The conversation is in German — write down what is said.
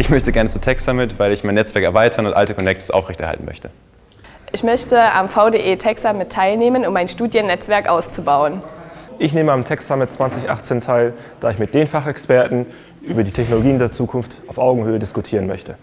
Ich möchte gerne zu Tech Summit, weil ich mein Netzwerk erweitern und alte Connects aufrechterhalten möchte. Ich möchte am VDE Tech Summit teilnehmen, um mein Studiennetzwerk auszubauen. Ich nehme am Tech Summit 2018 teil, da ich mit den Fachexperten über die Technologien der Zukunft auf Augenhöhe diskutieren möchte.